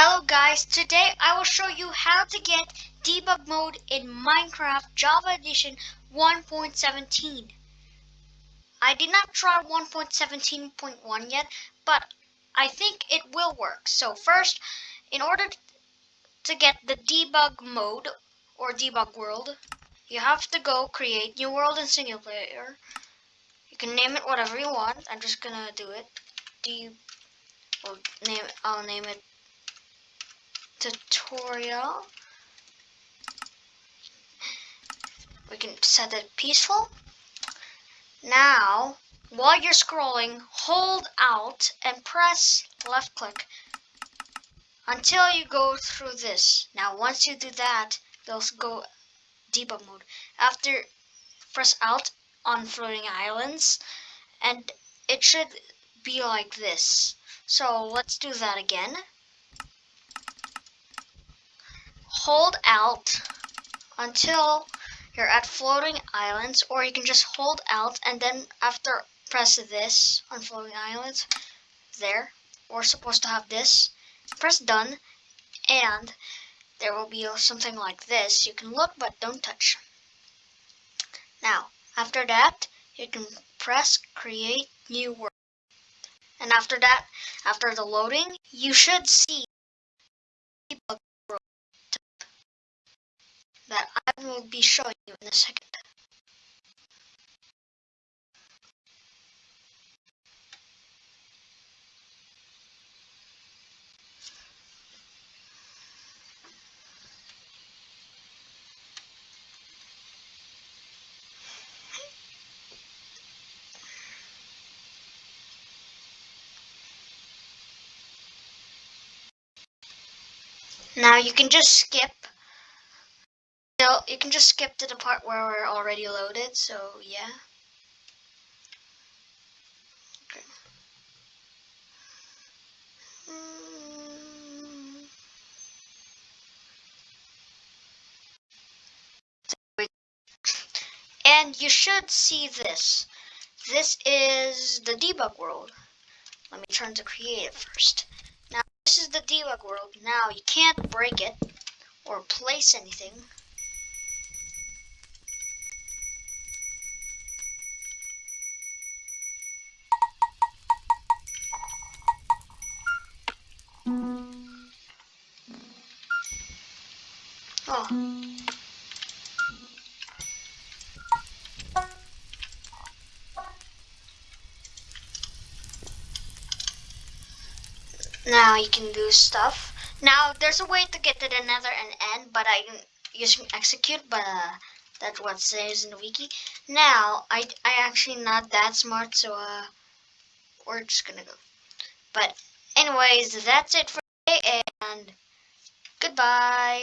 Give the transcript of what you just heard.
Hello guys, today I will show you how to get debug mode in Minecraft Java Edition 1.17. I did not try 1.17.1 yet, but I think it will work. So first, in order to get the debug mode or debug world, you have to go create new world in single player. You can name it whatever you want. I'm just gonna do it. D well, name I'll name it tutorial. We can set it peaceful. Now, while you're scrolling, hold Alt and press left click until you go through this. Now, once you do that, they'll go debug mode. After, press Alt on floating islands, and it should be like this. So let's do that again. Hold Alt until you're at floating islands or you can just hold Alt and then after press this on floating islands there we're supposed to have this press done and there will be something like this. You can look but don't touch. Now after that you can press create new world. And after that after the loading you should see that I will be showing you in a second. Now you can just skip you can just skip to the part where we're already loaded, so yeah. And you should see this. This is the debug world. Let me turn to creative first. Now, this is the debug world. Now, you can't break it or place anything. Now you can do stuff. Now there's a way to get to the nether and end, but I'm using execute, but uh, that's what says in the wiki. Now, I, I actually not that smart, so uh, we're just gonna go. But anyways, that's it for today, and goodbye.